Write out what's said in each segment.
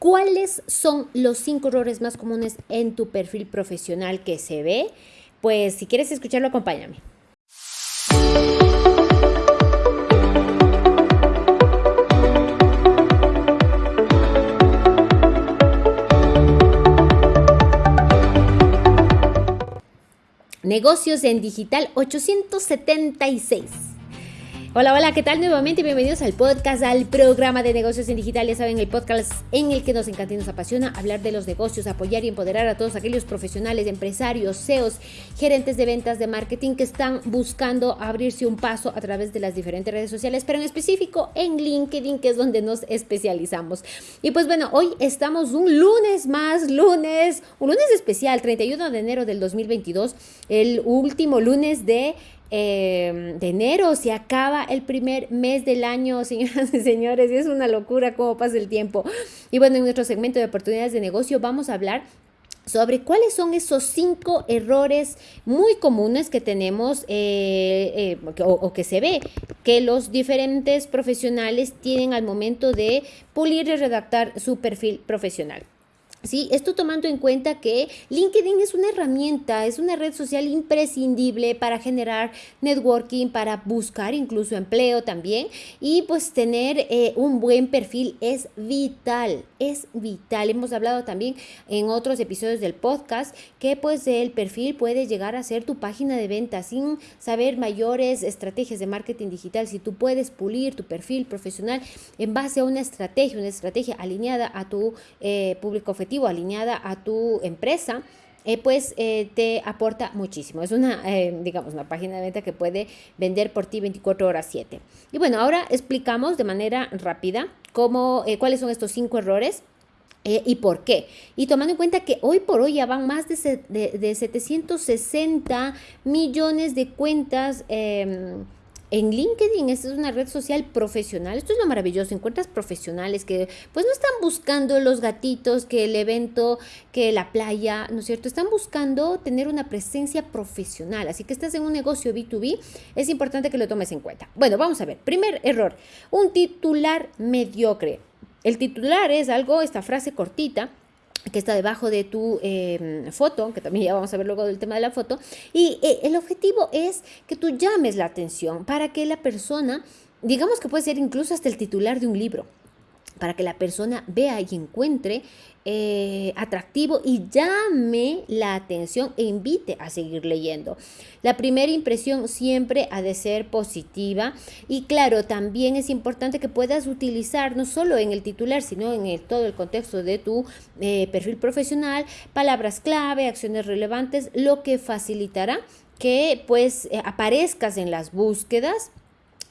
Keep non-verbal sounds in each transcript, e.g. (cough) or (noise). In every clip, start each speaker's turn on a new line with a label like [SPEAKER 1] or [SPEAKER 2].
[SPEAKER 1] ¿Cuáles son los cinco errores más comunes en tu perfil profesional que se ve? Pues si quieres escucharlo, acompáñame. Negocios en Digital 876. Hola, hola, ¿qué tal? Nuevamente bienvenidos al podcast, al programa de negocios en digital. Ya saben, el podcast en el que nos encanta y nos apasiona hablar de los negocios, apoyar y empoderar a todos aquellos profesionales, empresarios, CEOs, gerentes de ventas, de marketing que están buscando abrirse un paso a través de las diferentes redes sociales, pero en específico en LinkedIn, que es donde nos especializamos. Y pues bueno, hoy estamos un lunes más, lunes, un lunes especial, 31 de enero del 2022, el último lunes de Em, de enero, se acaba el primer mes del año, (laughs) señoras y señores, y es una locura cómo pasa el tiempo. Y bueno, en nuestro segmento de oportunidades de negocio vamos a hablar sobre cuáles son esos cinco errores muy comunes que tenemos eh, eh, o, que se ve que los diferentes profesionales tienen al momento de pulir y redactar su perfil profesional. Sí, esto tomando en cuenta que LinkedIn es una herramienta, es una red social imprescindible para generar networking, para buscar incluso empleo también y pues tener eh, un buen perfil es vital, es vital. Hemos hablado también en otros episodios del podcast que pues el perfil puede llegar a ser tu página de venta sin saber mayores estrategias de marketing digital. Si tú puedes pulir tu perfil profesional en base a una estrategia, una estrategia alineada a tu eh, público objetivo, alineada a tu empresa, eh, pues eh, te aporta muchísimo. Es una, eh, digamos, una página de venta que puede vender por ti 24 horas 7. Y bueno, ahora explicamos de manera rápida cómo, cuáles son estos cinco errores. ¿Y por qué? Y tomando en cuenta que hoy por hoy ya van más de, de, de 760 millones de cuentas em, en LinkedIn, esta es una red social profesional. Esto es lo maravilloso. Encuentras profesionales que pues no están buscando los gatitos, que el evento, que la playa, ¿no es cierto? Están buscando tener una presencia profesional. Así que estás en un negocio B2B, es importante que lo tomes en cuenta. Bueno, vamos a ver. Primer error, un titular mediocre. El titular es algo, esta frase cortita, que está debajo de tu em, foto, que también ya vamos a ver luego del tema de la foto, y eh, el objetivo es que tú llames la atención para que la persona, digamos que puede ser incluso hasta el titular de un libro, para que la persona vea y encuentre eh, atractivo y llame la atención e invite a seguir leyendo. La primera impresión siempre ha de ser positiva y claro, también es importante que puedas utilizar no solo en el titular, sino en el, todo el contexto de tu eh, perfil profesional, palabras clave, acciones relevantes, lo que facilitará que pues eh, aparezcas en las búsquedas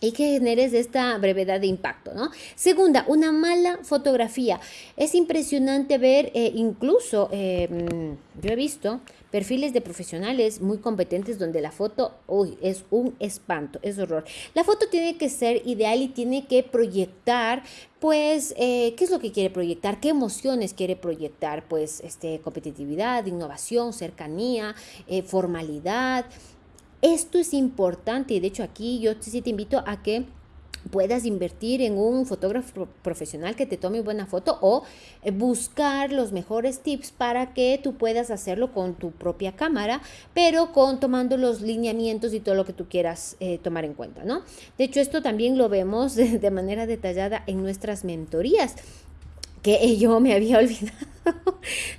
[SPEAKER 1] y que generes esta brevedad de impacto, ¿no? Segunda, una mala fotografía. Es impresionante ver, eh, incluso, em, yo he visto perfiles de profesionales muy competentes donde la foto, uy, es un espanto, es horror. La foto tiene que ser ideal y tiene que proyectar, pues, eh, ¿qué es lo que quiere proyectar? ¿Qué emociones quiere proyectar? Pues, este, competitividad, innovación, cercanía, eh, formalidad, esto es importante y de hecho aquí yo sí te invito a que puedas invertir en un fotógrafo profesional que te tome buena foto o eh, buscar los mejores tips para que tú puedas hacerlo con tu propia cámara, pero con tomando los lineamientos y todo lo que tú quieras eh, tomar en cuenta, ¿no? De hecho, esto también lo vemos (laughs) de manera detallada en nuestras mentorías que (laughs) yo me había olvidado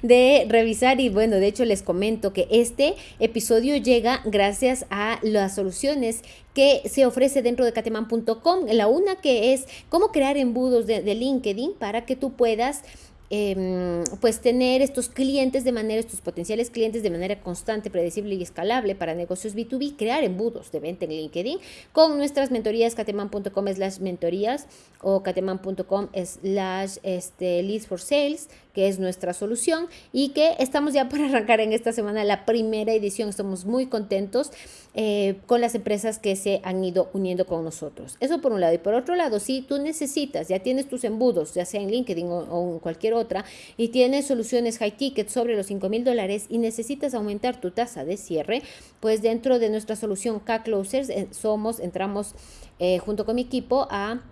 [SPEAKER 1] de revisar y bueno, de hecho les comento que este episodio llega gracias a las soluciones que se ofrece dentro de cateman.com. La una que es cómo crear embudos de, de LinkedIn para que tú puedas Em, pues tener estos clientes de manera, estos potenciales clientes de manera constante, predecible y escalable para negocios B2B, crear embudos de venta en LinkedIn con nuestras mentorías cateman.com slash mentorías o cateman.com slash este, leads for sales que es nuestra solución y que estamos ya (laughs) por arrancar en esta semana la primera edición. Estamos muy contentos eh, con las empresas que se han ido uniendo con nosotros. Eso por un lado. Y por otro lado, si tú necesitas, ya tienes tus embudos, ya sea en LinkedIn o, en cualquier otra, y tienes soluciones high ticket sobre los 5 mil dólares y necesitas aumentar tu tasa de cierre, pues dentro de nuestra solución K-Closers eh, somos, entramos eh, junto con mi equipo a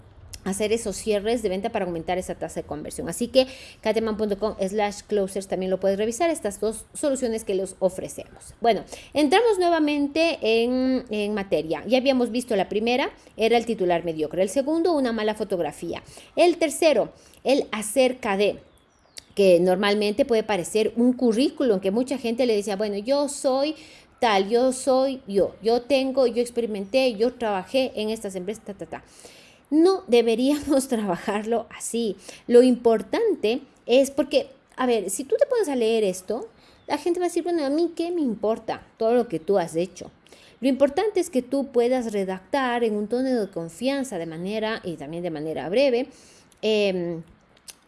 [SPEAKER 1] hacer esos cierres de venta para aumentar esa tasa de conversión. Así que cateman.com slash closers también lo puedes revisar, estas dos soluciones que les ofrecemos. Bueno, entramos nuevamente en, en, materia. Ya habíamos visto la primera, era el titular mediocre. El segundo, una mala fotografía. El tercero, el acerca de que normalmente puede parecer un currículum que mucha gente le decía, bueno, yo soy tal, yo soy yo, yo tengo, yo experimenté, yo trabajé en estas empresas, ta, ta, ta. No deberíamos (laughs) trabajarlo así. Lo importante es porque, a ver, si tú te pones a leer esto, la gente va a decir, bueno, a mí qué me importa todo lo que tú has hecho. Lo importante es que tú puedas redactar en un tono de confianza de manera y también de manera breve em,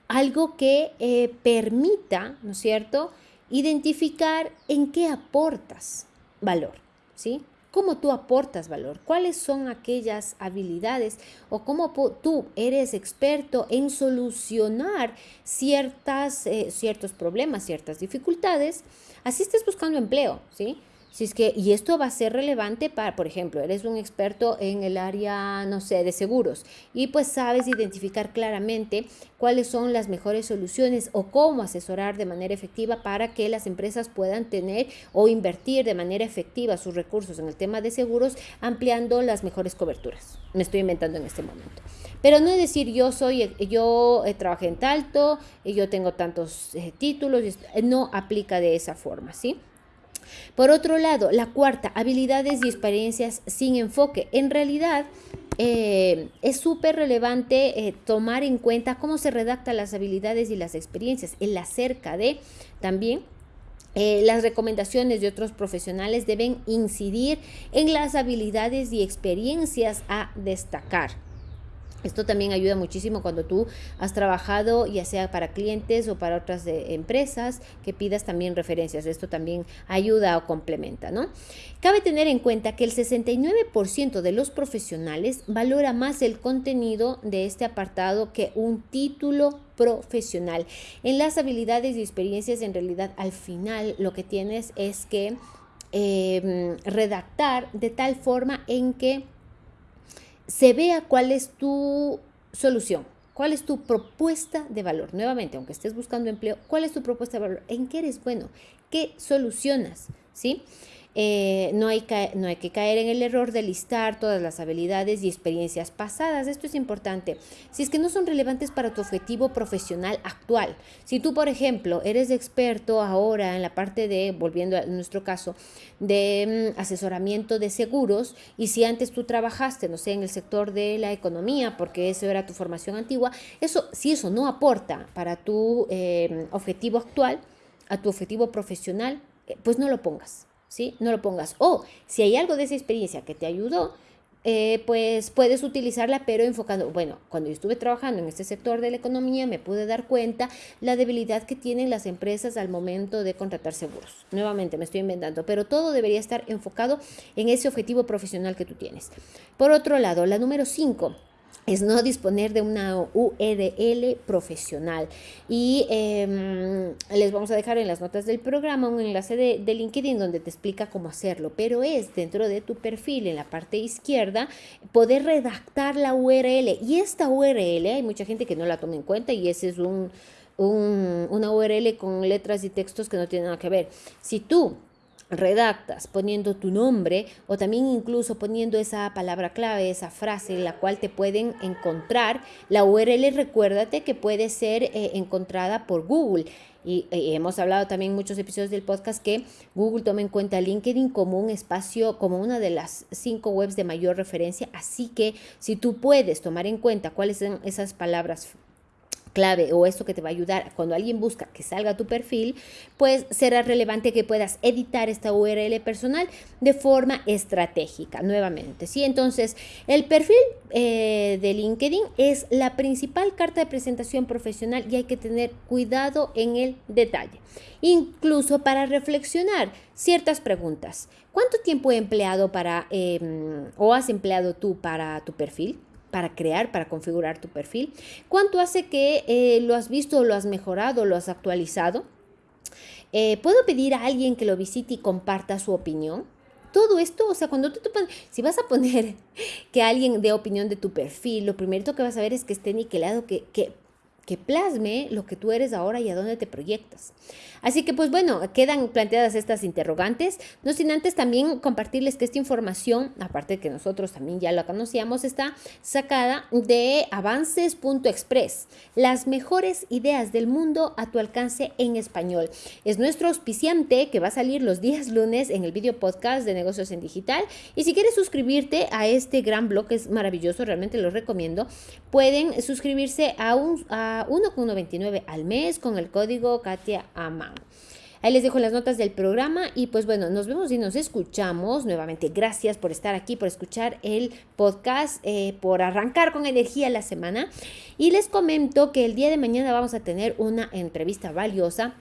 [SPEAKER 1] algo que eh, permita, ¿no es cierto?, identificar en qué aportas valor, ¿sí? Cómo tú aportas valor, cuáles son aquellas habilidades o cómo tú eres experto en solucionar ciertas, eh, ciertos problemas, ciertas dificultades, así estés buscando empleo, ¿sí? Si es que, y esto va a ser relevante para, por ejemplo, eres un experto en el área, no sé, de seguros y pues sabes identificar claramente cuáles son las mejores soluciones o cómo asesorar de manera efectiva para que las empresas puedan tener o invertir de manera efectiva sus recursos en el tema de seguros, ampliando las mejores coberturas. Me estoy inventando en este momento. Pero no es decir yo soy, yo eh, trabajé en Talto, yo tengo tantos eh, títulos, no aplica de esa forma, ¿sí? Por otro lado, la cuarta, habilidades y experiencias sin enfoque. En realidad, eh, es súper relevante eh, tomar en cuenta cómo se redactan las habilidades y las experiencias, el acerca de también. Eh, las recomendaciones de otros profesionales deben incidir en las habilidades y experiencias a destacar. Esto también ayuda muchísimo cuando tú has trabajado, ya sea para clientes o para otras empresas, que pidas también referencias. Esto también ayuda o complementa, ¿no? Cabe tener en cuenta que el 69% de los profesionales valora más el contenido de este apartado que un título profesional. En las habilidades y experiencias, en realidad, al final lo que tienes es que em, redactar de tal forma en que se vea cuál es tu solución, cuál es tu propuesta de valor. Nuevamente, aunque estés buscando empleo, cuál es tu propuesta de valor, en qué eres bueno, qué solucionas, ¿sí? Eh, no, hay no hay que caer en el error de listar todas las habilidades y experiencias pasadas. Esto es importante. Si es que no son relevantes para tu objetivo profesional actual. Si tú, por ejemplo, eres experto ahora en la parte de, volviendo a nuestro caso, de mm, asesoramiento de seguros y si antes tú trabajaste, no sé, en el sector de la economía, porque eso era tu formación antigua, eso, si eso no aporta para tu eh, objetivo actual, a tu objetivo profesional, eh, pues no lo pongas. ¿Sí? No lo pongas. O si hay algo de esa experiencia que te ayudó, eh, pues puedes utilizarla, pero enfocando, bueno, cuando yo estuve trabajando en este sector de la economía, me pude dar cuenta la debilidad que tienen las empresas al momento de contratar seguros. Nuevamente, me estoy inventando, pero todo debería estar enfocado en ese objetivo profesional que tú tienes. Por otro lado, la número 5 es no disponer de una URL profesional. Y em, les vamos a dejar en las notas del programa un enlace de, de, LinkedIn donde te explica cómo hacerlo, pero es dentro de tu perfil en la parte izquierda poder redactar la URL. Y esta URL, hay mucha gente que no la toma en cuenta y ese es un, un, una URL con letras y textos que no tienen nada que ver. Si tú redactas poniendo tu nombre o también incluso poniendo esa palabra clave, esa frase en la cual te pueden encontrar. La URL recuérdate que puede ser eh, encontrada por Google. Y eh, hemos hablado también en muchos episodios del podcast que Google toma en cuenta LinkedIn como un espacio, como una de las cinco webs de mayor referencia. Así que si tú puedes tomar en cuenta cuáles son esas palabras clave o esto que te va a ayudar cuando alguien busca que salga tu perfil, pues será relevante que puedas editar esta URL personal de forma estratégica nuevamente. ¿sí? Entonces, el perfil eh, de LinkedIn es la principal carta de presentación profesional y hay que tener cuidado en el detalle. Incluso para reflexionar ciertas preguntas. ¿Cuánto tiempo he empleado para em, o has empleado tú para tu perfil? Para crear, para configurar tu perfil? ¿Cuánto hace que eh, lo has visto, lo has mejorado, lo has actualizado? Eh, ¿Puedo pedir a alguien que lo visite y comparta su opinión? todo esto, o sea, cuando tú te pones, si vas a poner (laughs) que alguien dé opinión de tu perfil, lo primero que vas a ver es que esté niquelado, que, que que plasme lo que tú eres ahora y a dónde te proyectas. Así que pues bueno, quedan planteadas estas interrogantes, no sin antes también compartirles que esta información, aparte de que nosotros también ya la conocíamos, está sacada de avances.express, las mejores ideas del mundo a tu alcance en español. Es nuestro auspiciante que va a salir los días lunes en el video podcast de negocios en digital y si quieres suscribirte a este gran blog, es maravilloso, realmente lo recomiendo, pueden suscribirse a un... A 1,129 al mes con el código Katia Aman. Ahí les dejo las notas del programa y pues bueno, nos vemos y nos escuchamos nuevamente. Gracias por estar aquí, por escuchar el podcast, eh, por arrancar con energía la semana. Y les comento que el día de mañana vamos a tener una entrevista valiosa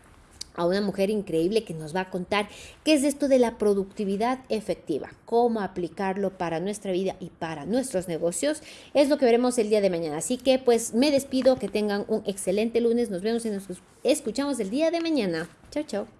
[SPEAKER 1] a una mujer increíble que nos va a contar qué es esto de la productividad efectiva, cómo aplicarlo para nuestra vida y para nuestros negocios. Es lo que veremos el día de mañana. Así que pues me despido, que tengan un excelente lunes, nos vemos y nos escuchamos el día de mañana. Chao, chao.